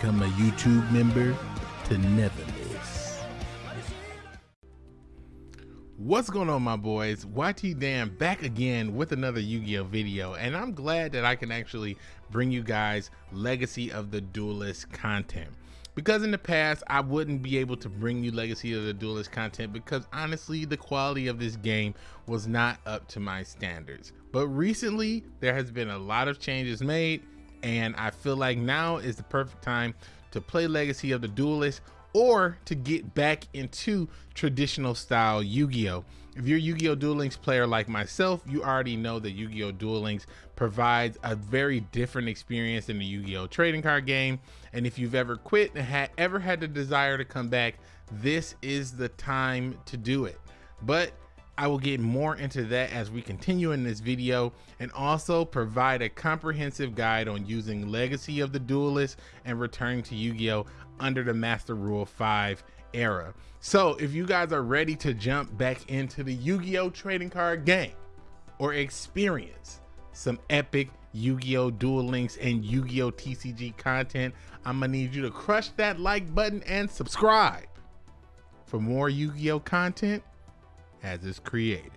become a YouTube member to never miss. What's going on my boys? YT Dan back again with another Yu-Gi-Oh video and I'm glad that I can actually bring you guys Legacy of the Duelist content. Because in the past I wouldn't be able to bring you Legacy of the Duelist content because honestly the quality of this game was not up to my standards. But recently there has been a lot of changes made and I feel like now is the perfect time to play Legacy of the Duelist or to get back into traditional style Yu-Gi-Oh! If you're a Yu-Gi-Oh! Duel Links player like myself, you already know that Yu-Gi-Oh! Duel Links provides a very different experience than the Yu-Gi-Oh! trading card game. And if you've ever quit and had ever had the desire to come back, this is the time to do it. But I will get more into that as we continue in this video and also provide a comprehensive guide on using Legacy of the Duelist and returning to Yu-Gi-Oh! under the Master Rule 5 era. So if you guys are ready to jump back into the Yu-Gi-Oh! trading card game or experience some epic Yu-Gi-Oh! Duel Links and Yu-Gi-Oh! TCG content, I'm gonna need you to crush that like button and subscribe for more Yu-Gi-Oh! content as is created.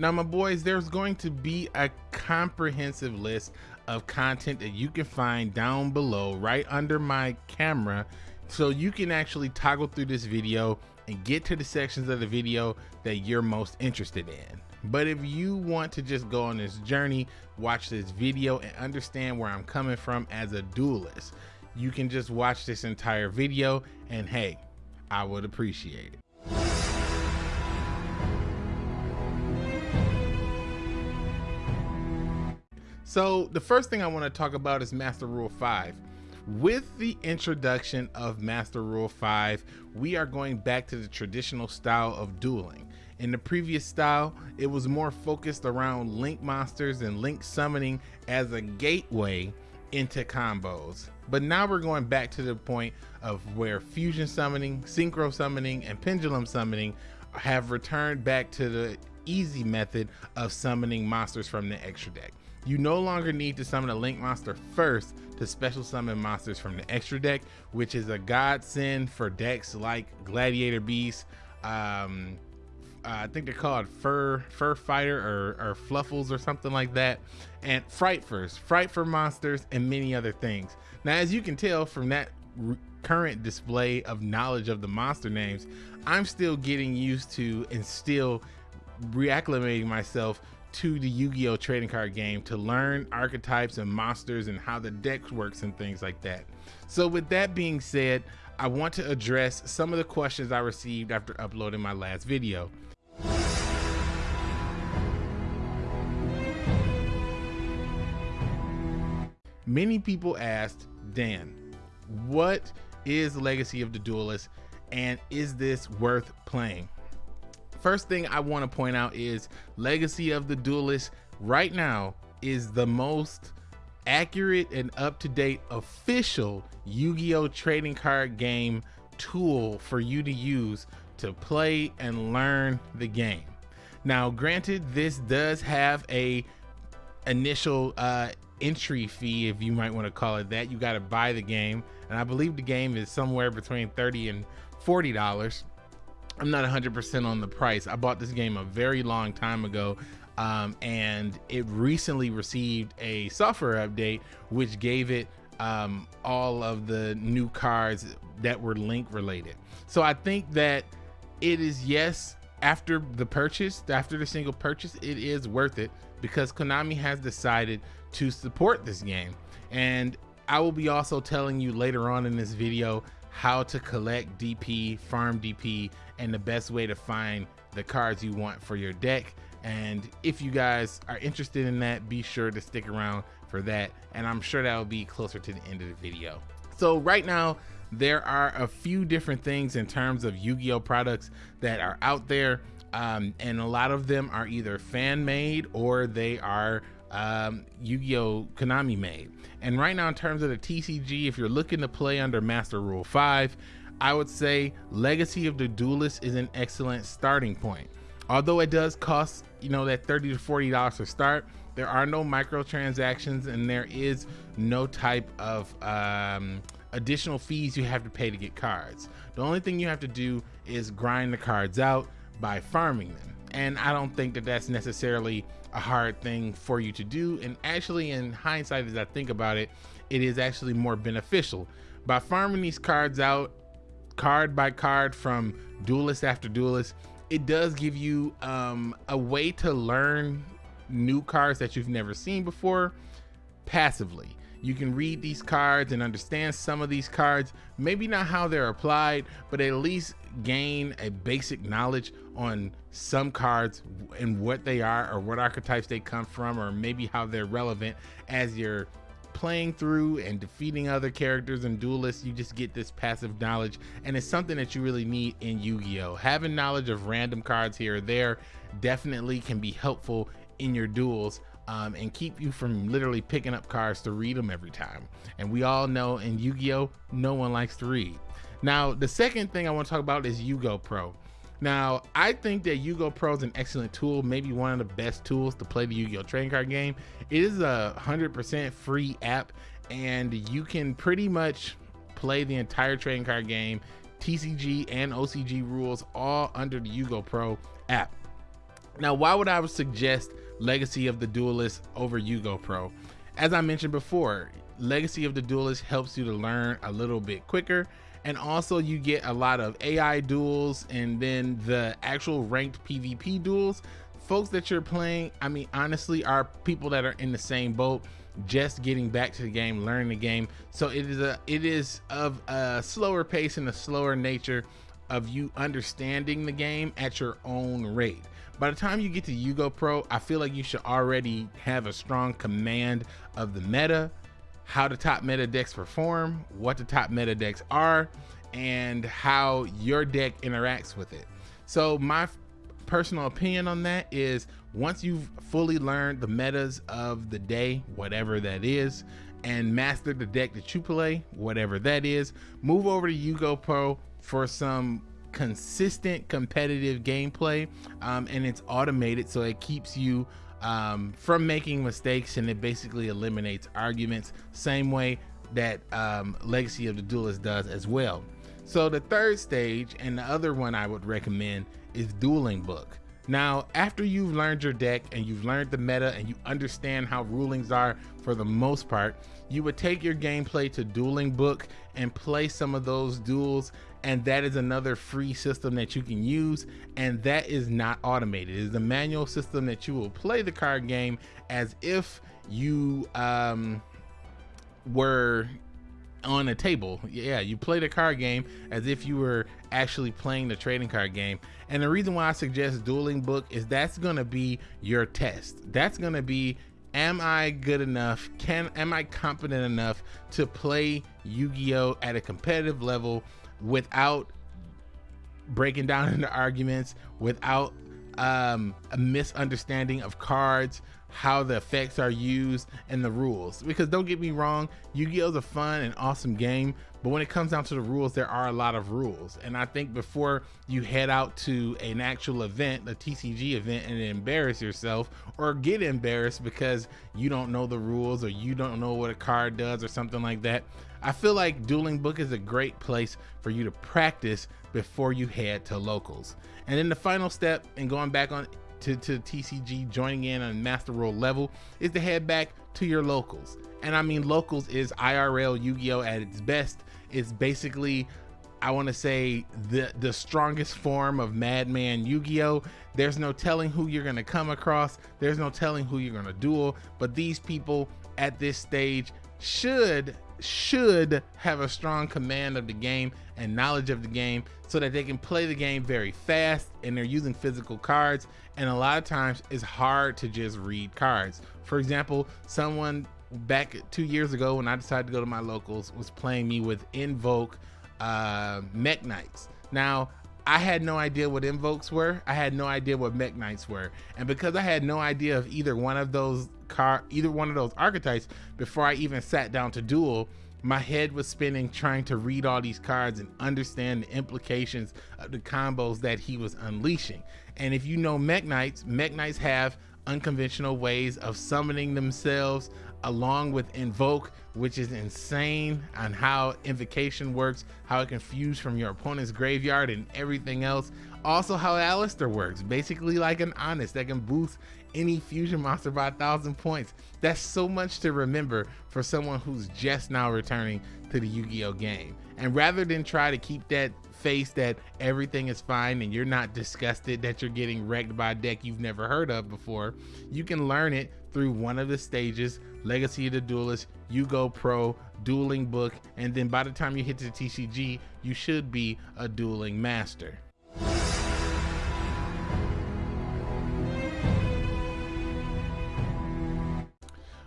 Now, my boys, there's going to be a comprehensive list of content that you can find down below right under my camera so you can actually toggle through this video and get to the sections of the video that you're most interested in. But if you want to just go on this journey, watch this video and understand where I'm coming from as a duelist, you can just watch this entire video and hey, I would appreciate it. So the first thing I want to talk about is Master Rule 5. With the introduction of Master Rule 5, we are going back to the traditional style of dueling. In the previous style, it was more focused around link monsters and link summoning as a gateway into combos. But now we're going back to the point of where fusion summoning, synchro summoning, and pendulum summoning have returned back to the easy method of summoning monsters from the extra deck. You no longer need to summon a Link monster first to special summon monsters from the extra deck, which is a godsend for decks like Gladiator Beast, um, uh, I think they're called Fur Fur Fighter or, or Fluffals or something like that, and Frightfurs, Frightfur monsters, and many other things. Now, as you can tell from that current display of knowledge of the monster names, I'm still getting used to and still reacclimating myself to the Yu-Gi-Oh trading card game to learn archetypes and monsters and how the deck works and things like that. So with that being said, I want to address some of the questions I received after uploading my last video. Many people asked, Dan, what is Legacy of the Duelist and is this worth playing? First thing I want to point out is Legacy of the Duelist right now is the most accurate and up-to-date official Yu-Gi-Oh trading card game tool for you to use to play and learn the game. Now, granted, this does have a initial uh, entry fee, if you might want to call it that. You got to buy the game, and I believe the game is somewhere between 30 and 40 dollars. I'm not 100% on the price. I bought this game a very long time ago um, and it recently received a software update which gave it um, all of the new cards that were link related. So I think that it is yes after the purchase, after the single purchase, it is worth it because Konami has decided to support this game. And I will be also telling you later on in this video how to collect DP, farm DP, and the best way to find the cards you want for your deck. And if you guys are interested in that, be sure to stick around for that. And I'm sure that will be closer to the end of the video. So right now, there are a few different things in terms of Yu-Gi-Oh products that are out there. Um, and a lot of them are either fan made or they are um, Yu-Gi-Oh! Konami made. And right now, in terms of the TCG, if you're looking to play under Master Rule 5, I would say Legacy of the Duelist is an excellent starting point. Although it does cost, you know, that 30 to $40 to start, there are no microtransactions and there is no type of um, additional fees you have to pay to get cards. The only thing you have to do is grind the cards out by farming them. And I don't think that that's necessarily a hard thing for you to do. And actually, in hindsight, as I think about it, it is actually more beneficial. By farming these cards out, card by card from duelist after duelist, it does give you um, a way to learn new cards that you've never seen before passively. You can read these cards and understand some of these cards, maybe not how they're applied, but at least gain a basic knowledge on some cards and what they are or what archetypes they come from or maybe how they're relevant as you're playing through and defeating other characters and duelists. You just get this passive knowledge and it's something that you really need in Yu-Gi-Oh. Having knowledge of random cards here or there definitely can be helpful in your duels um, and keep you from literally picking up cards to read them every time. And we all know in Yu-Gi-Oh, no one likes to read. Now, the second thing I want to talk about is YGOPro. Now, I think that YGOPro is an excellent tool, maybe one of the best tools to play the Yu-Gi-Oh trading card game. It is a 100% free app, and you can pretty much play the entire trading card game, TCG and OCG rules, all under the YGOPro app. Now, why would I suggest Legacy of the Duelist over YGOPro? As I mentioned before, Legacy of the Duelist helps you to learn a little bit quicker and also you get a lot of AI duels and then the actual ranked PvP duels. Folks that you're playing, I mean, honestly, are people that are in the same boat, just getting back to the game, learning the game. So it is a it is of a slower pace and a slower nature of you understanding the game at your own rate. By the time you get to YGOPro, I feel like you should already have a strong command of the meta, how the top meta decks perform, what the top meta decks are, and how your deck interacts with it. So my personal opinion on that is once you've fully learned the metas of the day, whatever that is, and mastered the deck that you play, whatever that is, move over to YGOPro for some consistent competitive gameplay um, and it's automated so it keeps you um, from making mistakes and it basically eliminates arguments same way that um, Legacy of the Duelist does as well. So the third stage and the other one I would recommend is Dueling Book. Now, after you've learned your deck and you've learned the meta and you understand how rulings are for the most part, you would take your gameplay to Dueling Book and play some of those duels and that is another free system that you can use and that is not automated. It is a manual system that you will play the card game as if you um, were on a table. Yeah you play the card game as if you were actually playing the trading card game. And the reason why i suggest dueling book is that's going to be your test. That's going to be am i good enough? Can am i competent enough to play yu-gi-oh at a competitive level without breaking down into arguments, without um, a misunderstanding of cards, how the effects are used, and the rules. Because don't get me wrong, Yu-Gi-Oh is a fun and awesome game, but when it comes down to the rules, there are a lot of rules. And I think before you head out to an actual event, a TCG event, and embarrass yourself or get embarrassed because you don't know the rules or you don't know what a card does or something like that, I feel like Dueling Book is a great place for you to practice before you head to locals. And then the final step in going back on to, to TCG, joining in on Master Rule level, is to head back to your locals. And I mean, locals is IRL Yu-Gi-Oh at its best. It's basically I want to say the the strongest form of Madman Yu-Gi-Oh. There's no telling who you're gonna come across. There's no telling who you're gonna duel. But these people at this stage should should have a strong command of the game and knowledge of the game so that they can play the game very fast and they're using physical cards and a lot of times it's hard to just read cards for example someone back two years ago when i decided to go to my locals was playing me with invoke uh Mekk-Knights now I had no idea what invokes were. I had no idea what Mekk-Knights were. And because I had no idea of either one of those car either one of those archetypes before I even sat down to duel, my head was spinning trying to read all these cards and understand the implications of the combos that he was unleashing. And if you know Mekk-Knights, Mech Knights have unconventional ways of summoning themselves along with invoke which is insane on how invocation works how it can fuse from your opponent's graveyard and everything else. Also how Aleister works. Basically like an honest that can boost any fusion monster by a thousand points. That's so much to remember for someone who's just now returning to the Yu-Gi-Oh game. And rather than try to keep that face that everything is fine and you're not disgusted that you're getting wrecked by a deck you've never heard of before, you can learn it through one of the stages, Legacy of the Duelist, YGOPro, Dueling Book, and then by the time you hit the TCG, you should be a dueling master.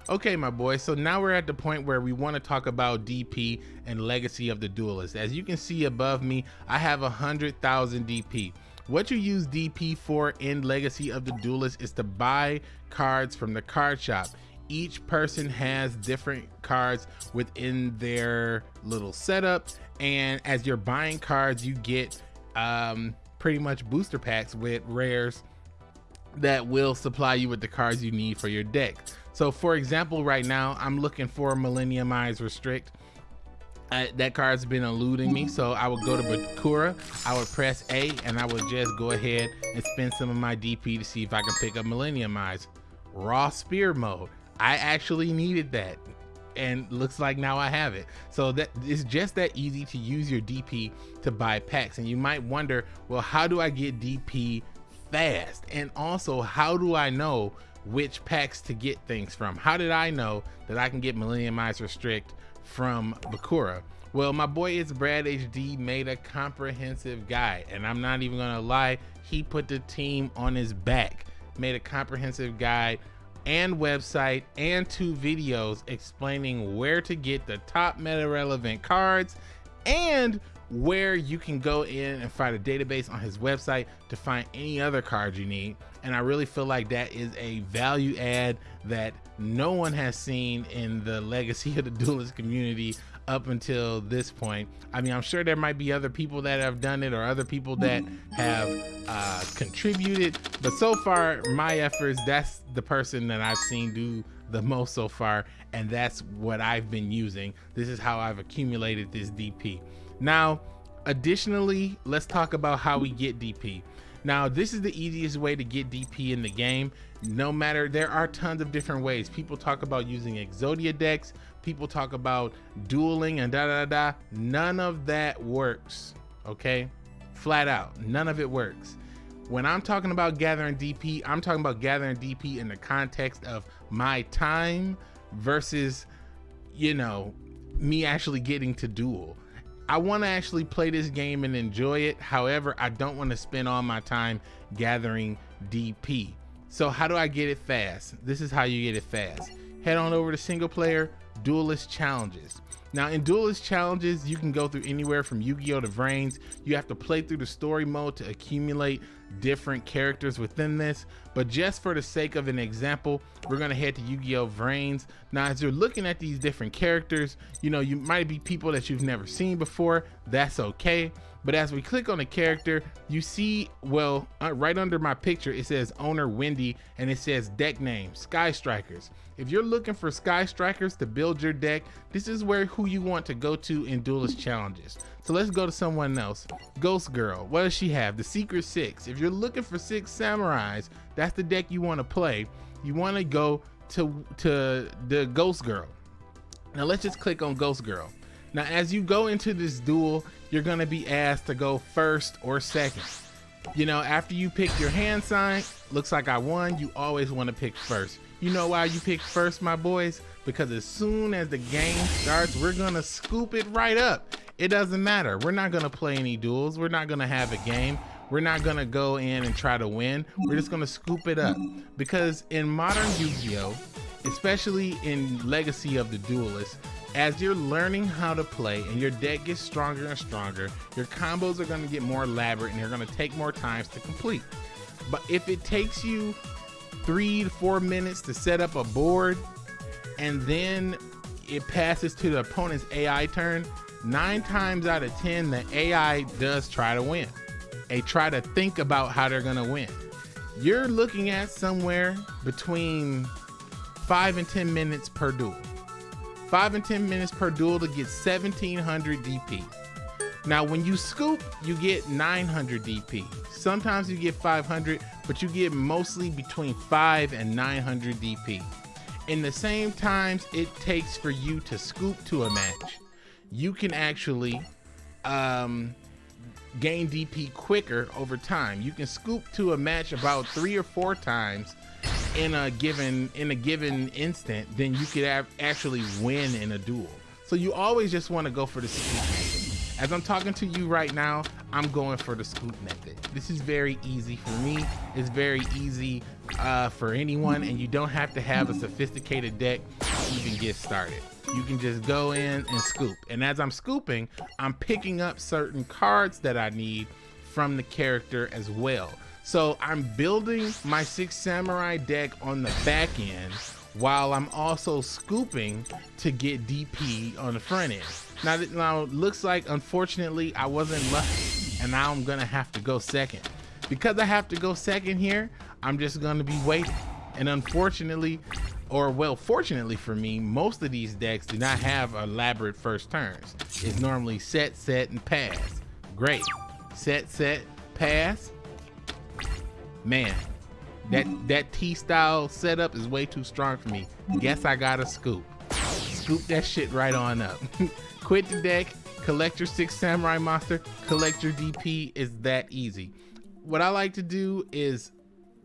Okay, my boy, so now we're at the point where we want to talk about DP and Legacy of the Duelist. As you can see above me, I have a 100,000 DP. What you use DP for in Legacy of the Duelist is to buy cards from the card shop. Each person has different cards within their little setup, and as you're buying cards, you get um, pretty much booster packs with rares that will supply you with the cards you need for your deck. So for example, right now I'm looking for Millennium Eyes Restrict. Uh, that card's been eluding me, so I would go to Bakura, I would press A, and I would just go ahead and spend some of my DP to see if I can pick up Millennium Eyes. Raw Spear mode. I actually needed that, and looks like now I have it. So that it's just that easy to use your DP to buy packs. And you might wonder, well, how do I get DP fast? And also, how do I know which packs to get things from. How did I know that I can get Millennium Eyes Restrict from Bakura? Well, my boy It's Brad HD made a comprehensive guide, and I'm not even gonna lie, he put the team on his back, made a comprehensive guide and website and two videos explaining where to get the top meta relevant cards and where you can go in and find a database on his website to find any other cards you need. And I really feel like that is a value add that no one has seen in the legacy of the duelist community up until this point. I mean, I'm sure there might be other people that have done it or other people that have uh, contributed, but so far, my efforts, that's the person that I've seen do the most so far, and that's what I've been using. This is how I've accumulated this DP. Now, additionally, let's talk about how we get DP. Now, this is the easiest way to get DP in the game. No matter, there are tons of different ways. People talk about using Exodia decks. People talk about dueling and da da da. None of that works, okay? Flat out, none of it works. When I'm talking about gathering DP, I'm talking about gathering DP in the context of my time versus, you know, me actually getting to duel. I want to actually play this game and enjoy it. However, I don't want to spend all my time gathering DP. So how do I get it fast? This is how you get it fast. Head on over to single player duelist challenges. Now in duelist challenges, you can go through anywhere from Yu-Gi-Oh to Vrains. You have to play through the story mode to accumulate different characters within this. But just for the sake of an example, we're gonna head to Yu-Gi-Oh Vrains. Now, as you're looking at these different characters, you know, you might be people that you've never seen before. That's okay. But as we click on a character, you see, well, uh, right under my picture, it says owner Wendy and it says deck name, Sky Strikers. If you're looking for Sky Strikers to build your deck, this is where who you want to go to in Duelist Challenges. So let's go to someone else. Ghost Girl, what does she have? The Secret Six. If you're looking for six samurais, that's the deck you want to play. You want to go to, to the Ghost Girl. Now let's just click on Ghost Girl. Now, as you go into this duel, you're gonna be asked to go first or second. You know, after you pick your hand sign, looks like I won, you always wanna pick first. You know why you pick first, my boys? Because as soon as the game starts, we're gonna scoop it right up. It doesn't matter. We're not gonna play any duels. We're not gonna have a game. We're not gonna go in and try to win. We're just gonna scoop it up. Because in modern Yu-Gi-Oh, especially in Legacy of the Duelist, as you're learning how to play and your deck gets stronger and stronger, your combos are going to get more elaborate and they're going to take more times to complete. But if it takes you three to four minutes to set up a board and then it passes to the opponent's AI turn, nine times out of 10, the AI does try to win. They try to think about how they're going to win. you're looking at somewhere between five and 10 minutes per duel. Five and 10 minutes per duel to get 1700 DP. Now, when you scoop, you get 900 DP. Sometimes you get 500, but you get mostly between 5 and 900 DP. In the same times it takes for you to scoop to a match, you can actually um, gain DP quicker over time. You can scoop to a match about three or four times in a given in a given instant, then you could have actually win in a duel. So you always just want to go for the scoop. As I'm talking to you right now, I'm going for the scoop method. This is very easy for me. It's very easy uh, for anyone, and you don't have to have a sophisticated deck to even get started. You can just go in and scoop. And as I'm scooping, I'm picking up certain cards that I need from the character as well. So I'm building my Six Samurai deck on the back end while I'm also scooping to get DP on the front end. Now, now looks like unfortunately I wasn't lucky and now I'm gonna have to go second. Because I have to go second here, I'm just gonna be waiting. And unfortunately, or well, fortunately for me, most of these decks do not have elaborate first turns. It's normally set, set, and pass. Great. Set, set, pass. Man, that that T-style setup is way too strong for me. Guess I gotta scoop. Scoop that shit right on up. Quit the deck, collect your six samurai monster, collect your DP. Is that easy. What I like to do is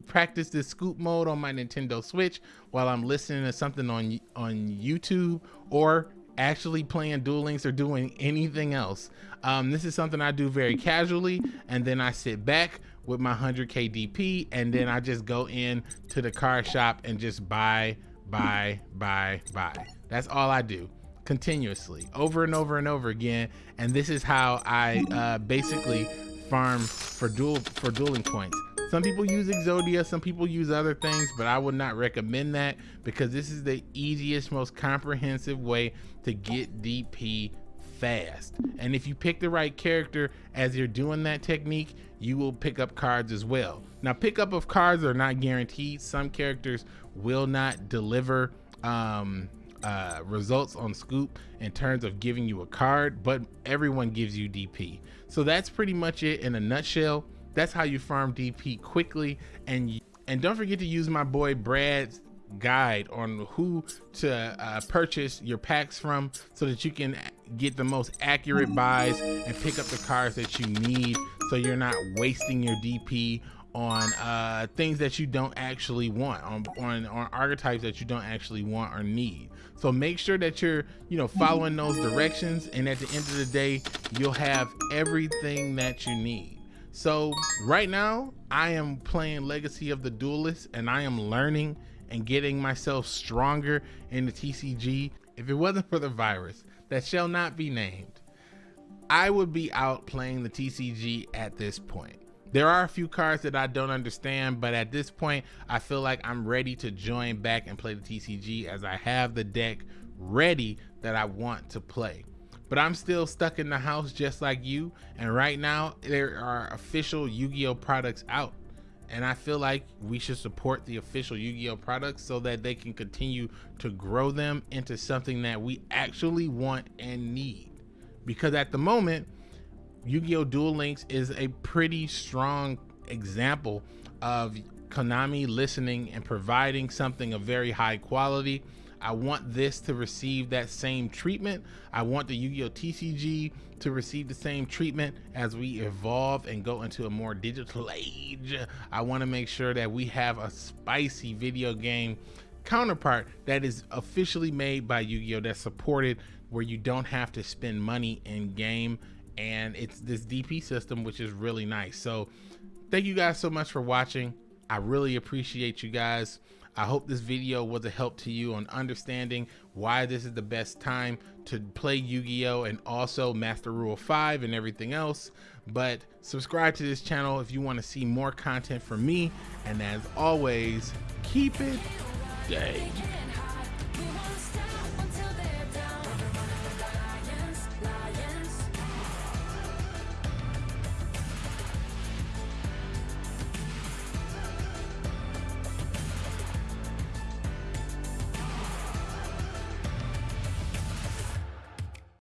practice this scoop mode on my Nintendo Switch while I'm listening to something on on YouTube or actually playing Duel Links or doing anything else. Um, this is something I do very casually, and then I sit back with my 100k DP, and then I just go in to the car shop and just buy, buy, buy, buy. That's all I do continuously over and over and over again. And this is how I uh, basically farm for dual for dueling points. Some people use Exodia, some people use other things, but I would not recommend that because this is the easiest, most comprehensive way to get DP fast. And if you pick the right character as you're doing that technique, you will pick up cards as well. Now, pickup of cards are not guaranteed. Some characters will not deliver um, uh, results on Scoop in terms of giving you a card, but everyone gives you DP. So that's pretty much it in a nutshell. That's how you farm DP quickly. And and don't forget to use my boy Brad's guide on who to uh, purchase your packs from so that you can get the most accurate buys and pick up the cards that you need so you're not wasting your DP on uh, things that you don't actually want on, on on archetypes that you don't actually want or need so make sure that you're you know following those directions and at the end of the day you'll have everything that you need so right now, I am playing Legacy of the Duelist and I am learning and getting myself stronger in the TCG. If it wasn't for the virus that shall not be named, I would be out playing the TCG at this point. There are a few cards that I don't understand, but at this point, I feel like I'm ready to join back and play the TCG as I have the deck ready that I want to play but I'm still stuck in the house just like you. And right now, there are official Yu Gi Oh products out. And I feel like we should support the official Yu Gi Oh products so that they can continue to grow them into something that we actually want and need. Because at the moment, Yu Gi Oh Duel Links is a pretty strong example of Konami listening and providing something of very high quality I want this to receive that same treatment. I want the Yu-Gi-Oh TCG to receive the same treatment as we evolve and go into a more digital age. I want to make sure that we have a spicy video game counterpart that is officially made by Yu-Gi-Oh that's supported where you don't have to spend money in game and it's this DP system which is really nice. So thank you guys so much for watching. I really appreciate you guys. I hope this video was a help to you on understanding why this is the best time to play Yu-Gi-Oh! and also Master Rule 5 and everything else. But subscribe to this channel if you want to see more content from me. And as always, keep it day.